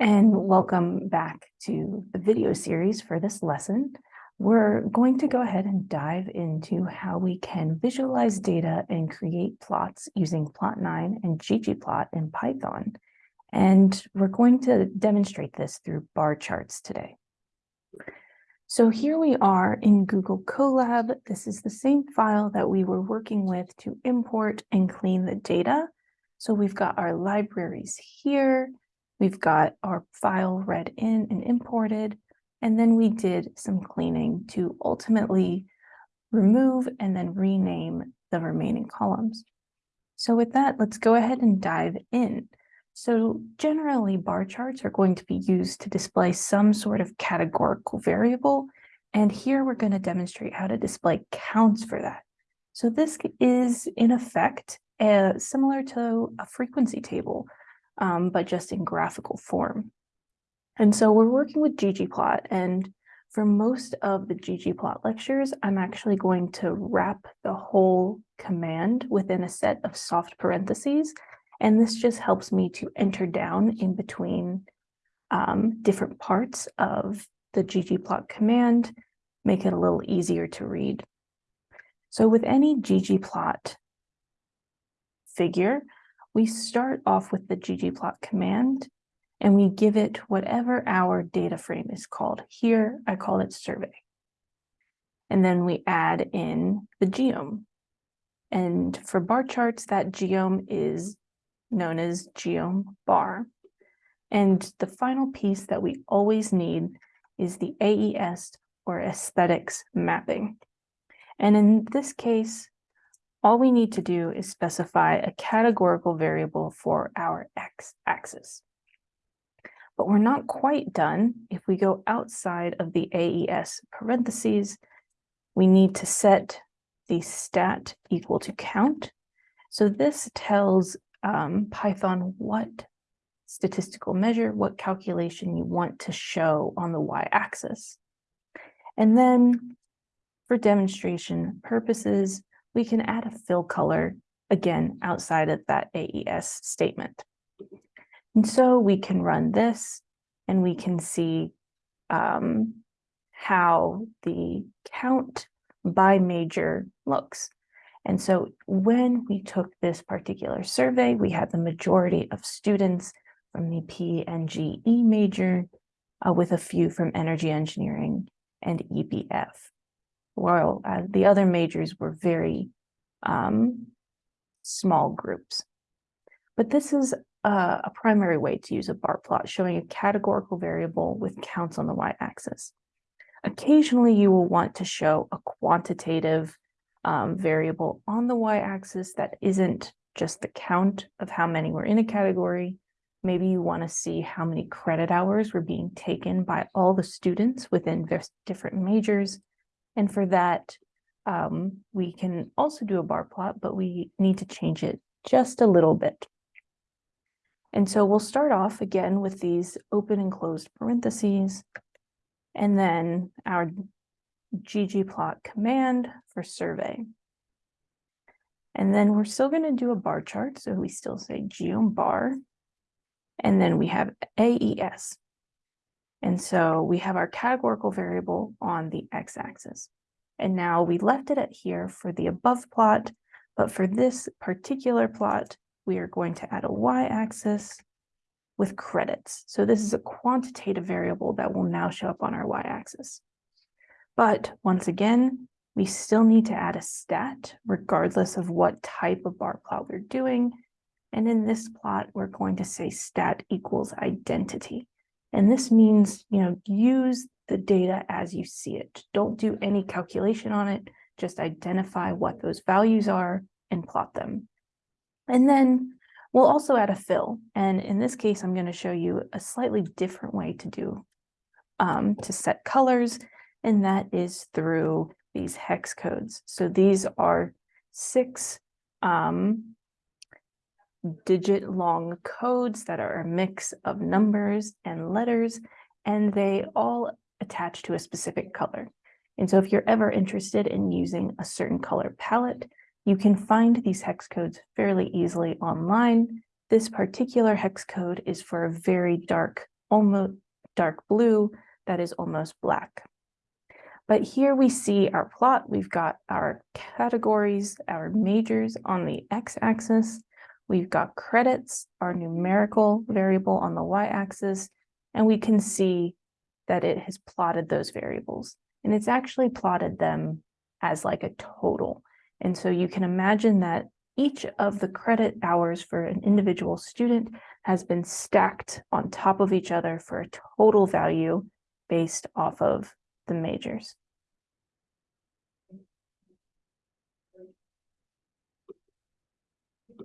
And welcome back to the video series for this lesson. We're going to go ahead and dive into how we can visualize data and create plots using plotnine and ggplot in Python. And we're going to demonstrate this through bar charts today. So here we are in Google Colab. This is the same file that we were working with to import and clean the data. So we've got our libraries here. We've got our file read in and imported, and then we did some cleaning to ultimately remove and then rename the remaining columns. So with that, let's go ahead and dive in. So generally bar charts are going to be used to display some sort of categorical variable. And here we're going to demonstrate how to display counts for that. So this is in effect uh, similar to a frequency table um, but just in graphical form. And so we're working with ggplot and for most of the ggplot lectures, I'm actually going to wrap the whole command within a set of soft parentheses. And this just helps me to enter down in between um, different parts of the ggplot command, make it a little easier to read. So with any ggplot figure, we start off with the ggplot command and we give it whatever our data frame is called. Here, I call it survey. And then we add in the geom. And for bar charts, that geom is known as geom bar. And the final piece that we always need is the AES or aesthetics mapping. And in this case, all we need to do is specify a categorical variable for our x-axis. But we're not quite done. If we go outside of the AES parentheses, we need to set the stat equal to count. So this tells um, Python what statistical measure, what calculation you want to show on the y-axis. And then for demonstration purposes, we can add a fill color again outside of that AES statement. And so we can run this and we can see um, how the count by major looks. And so when we took this particular survey, we had the majority of students from the P and GE major uh, with a few from energy engineering and EPF while uh, the other majors were very um, small groups. But this is a, a primary way to use a bar plot, showing a categorical variable with counts on the y-axis. Occasionally, you will want to show a quantitative um, variable on the y-axis that isn't just the count of how many were in a category. Maybe you want to see how many credit hours were being taken by all the students within different majors. And for that, um, we can also do a bar plot, but we need to change it just a little bit. And so we'll start off again with these open and closed parentheses, and then our ggplot command for survey. And then we're still going to do a bar chart, so we still say geom bar, and then we have AES. And so we have our categorical variable on the x-axis. And now we left it at here for the above plot, but for this particular plot, we are going to add a y-axis with credits. So this is a quantitative variable that will now show up on our y-axis. But once again, we still need to add a stat regardless of what type of bar plot we're doing. And in this plot, we're going to say stat equals identity. And this means, you know, use the data as you see it. Don't do any calculation on it. Just identify what those values are and plot them. And then we'll also add a fill. And in this case, I'm going to show you a slightly different way to do um, to set colors. And that is through these hex codes. So these are six um, digit long codes that are a mix of numbers and letters, and they all attach to a specific color. And so if you're ever interested in using a certain color palette, you can find these hex codes fairly easily online. This particular hex code is for a very dark almost dark blue that is almost black. But here we see our plot. We've got our categories, our majors on the x-axis. We've got credits, our numerical variable on the y-axis, and we can see that it has plotted those variables. And it's actually plotted them as like a total. And so you can imagine that each of the credit hours for an individual student has been stacked on top of each other for a total value based off of the majors.